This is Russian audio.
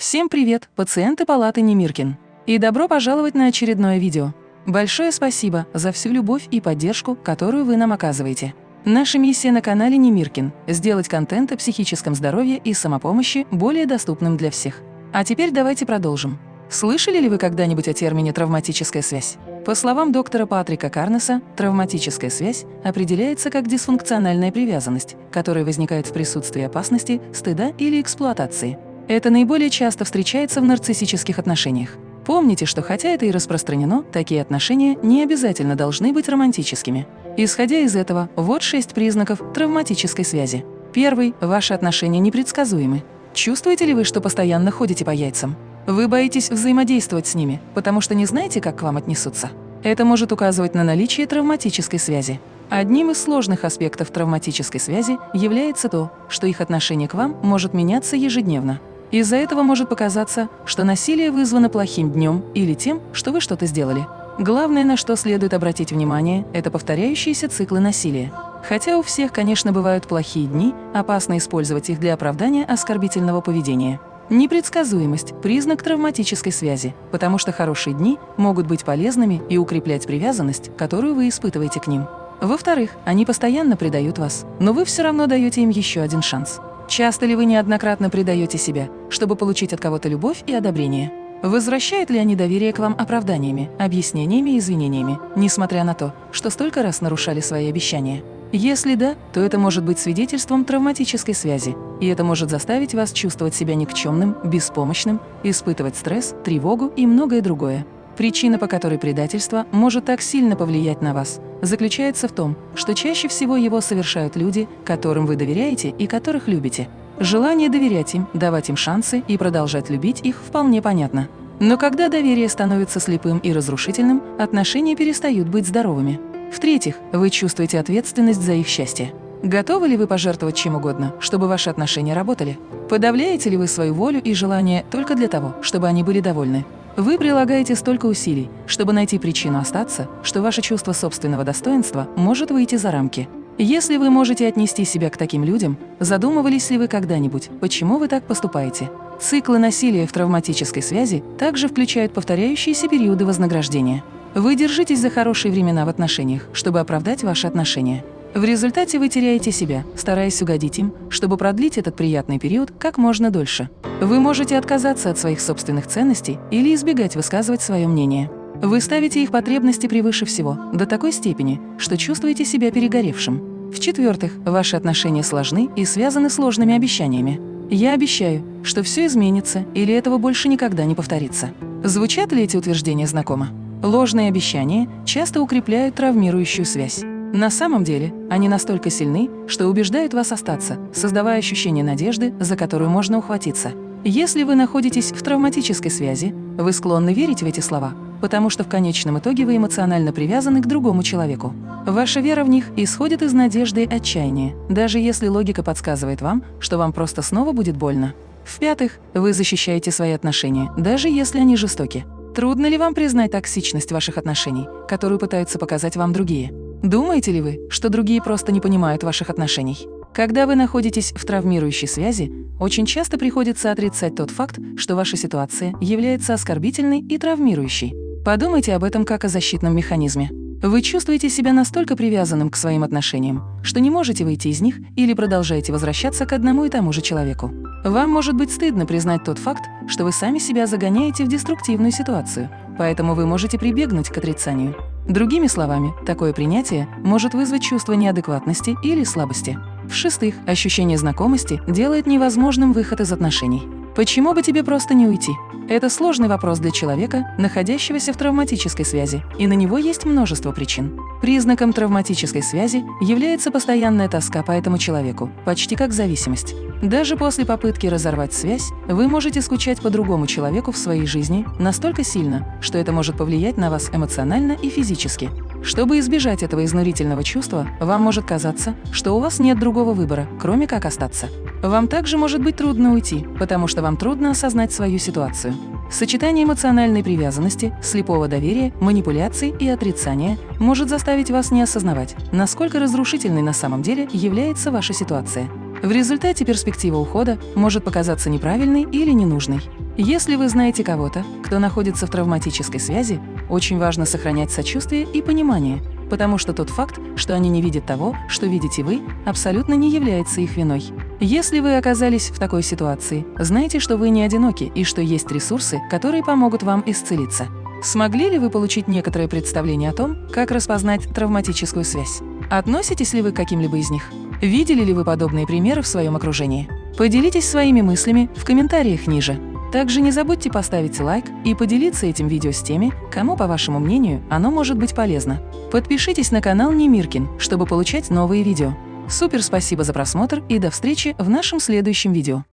Всем привет, пациенты палаты Немиркин. И добро пожаловать на очередное видео. Большое спасибо за всю любовь и поддержку, которую вы нам оказываете. Наша миссия на канале Немиркин – сделать контент о психическом здоровье и самопомощи более доступным для всех. А теперь давайте продолжим. Слышали ли вы когда-нибудь о термине «травматическая связь»? По словам доктора Патрика Карнеса, травматическая связь определяется как дисфункциональная привязанность, которая возникает в присутствии опасности, стыда или эксплуатации. Это наиболее часто встречается в нарциссических отношениях. Помните, что хотя это и распространено, такие отношения не обязательно должны быть романтическими. Исходя из этого, вот шесть признаков травматической связи. Первый – ваши отношения непредсказуемы. Чувствуете ли вы, что постоянно ходите по яйцам? Вы боитесь взаимодействовать с ними, потому что не знаете, как к вам отнесутся. Это может указывать на наличие травматической связи. Одним из сложных аспектов травматической связи является то, что их отношение к вам может меняться ежедневно. Из-за этого может показаться, что насилие вызвано плохим днем или тем, что вы что-то сделали. Главное, на что следует обратить внимание, это повторяющиеся циклы насилия. Хотя у всех, конечно, бывают плохие дни, опасно использовать их для оправдания оскорбительного поведения. Непредсказуемость – признак травматической связи, потому что хорошие дни могут быть полезными и укреплять привязанность, которую вы испытываете к ним. Во-вторых, они постоянно предают вас, но вы все равно даете им еще один шанс. Часто ли вы неоднократно предаете себя, чтобы получить от кого-то любовь и одобрение? Возвращают ли они доверие к вам оправданиями, объяснениями и извинениями, несмотря на то, что столько раз нарушали свои обещания? Если да, то это может быть свидетельством травматической связи, и это может заставить вас чувствовать себя никчемным, беспомощным, испытывать стресс, тревогу и многое другое. Причина, по которой предательство может так сильно повлиять на вас, заключается в том, что чаще всего его совершают люди, которым вы доверяете и которых любите. Желание доверять им, давать им шансы и продолжать любить их вполне понятно. Но когда доверие становится слепым и разрушительным, отношения перестают быть здоровыми. В-третьих, вы чувствуете ответственность за их счастье. Готовы ли вы пожертвовать чем угодно, чтобы ваши отношения работали? Подавляете ли вы свою волю и желание только для того, чтобы они были довольны? Вы прилагаете столько усилий, чтобы найти причину остаться, что ваше чувство собственного достоинства может выйти за рамки. Если вы можете отнести себя к таким людям, задумывались ли вы когда-нибудь, почему вы так поступаете? Циклы насилия в травматической связи также включают повторяющиеся периоды вознаграждения. Вы держитесь за хорошие времена в отношениях, чтобы оправдать ваши отношения. В результате вы теряете себя, стараясь угодить им, чтобы продлить этот приятный период как можно дольше. Вы можете отказаться от своих собственных ценностей или избегать высказывать свое мнение. Вы ставите их потребности превыше всего, до такой степени, что чувствуете себя перегоревшим. В-четвертых, ваши отношения сложны и связаны сложными обещаниями. Я обещаю, что все изменится или этого больше никогда не повторится. Звучат ли эти утверждения знакомо? Ложные обещания часто укрепляют травмирующую связь. На самом деле, они настолько сильны, что убеждают вас остаться, создавая ощущение надежды, за которую можно ухватиться. Если вы находитесь в травматической связи, вы склонны верить в эти слова, потому что в конечном итоге вы эмоционально привязаны к другому человеку. Ваша вера в них исходит из надежды и отчаяния, даже если логика подсказывает вам, что вам просто снова будет больно. В-пятых, вы защищаете свои отношения, даже если они жестоки. Трудно ли вам признать токсичность ваших отношений, которую пытаются показать вам другие? Думаете ли вы, что другие просто не понимают ваших отношений? Когда вы находитесь в травмирующей связи, очень часто приходится отрицать тот факт, что ваша ситуация является оскорбительной и травмирующей. Подумайте об этом как о защитном механизме. Вы чувствуете себя настолько привязанным к своим отношениям, что не можете выйти из них или продолжаете возвращаться к одному и тому же человеку. Вам может быть стыдно признать тот факт, что вы сами себя загоняете в деструктивную ситуацию, поэтому вы можете прибегнуть к отрицанию. Другими словами, такое принятие может вызвать чувство неадекватности или слабости. В-шестых, ощущение знакомости делает невозможным выход из отношений. Почему бы тебе просто не уйти? Это сложный вопрос для человека, находящегося в травматической связи, и на него есть множество причин. Признаком травматической связи является постоянная тоска по этому человеку, почти как зависимость. Даже после попытки разорвать связь, вы можете скучать по другому человеку в своей жизни настолько сильно, что это может повлиять на вас эмоционально и физически. Чтобы избежать этого изнурительного чувства, вам может казаться, что у вас нет другого выбора, кроме как остаться. Вам также может быть трудно уйти, потому что вам трудно осознать свою ситуацию. Сочетание эмоциональной привязанности, слепого доверия, манипуляций и отрицания может заставить вас не осознавать, насколько разрушительной на самом деле является ваша ситуация. В результате перспектива ухода может показаться неправильной или ненужной. Если вы знаете кого-то, кто находится в травматической связи, очень важно сохранять сочувствие и понимание, потому что тот факт, что они не видят того, что видите вы, абсолютно не является их виной. Если вы оказались в такой ситуации, знайте, что вы не одиноки и что есть ресурсы, которые помогут вам исцелиться. Смогли ли вы получить некоторое представление о том, как распознать травматическую связь? Относитесь ли вы к каким-либо из них? Видели ли вы подобные примеры в своем окружении? Поделитесь своими мыслями в комментариях ниже. Также не забудьте поставить лайк и поделиться этим видео с теми, кому, по вашему мнению, оно может быть полезно. Подпишитесь на канал Немиркин, чтобы получать новые видео. Супер спасибо за просмотр и до встречи в нашем следующем видео.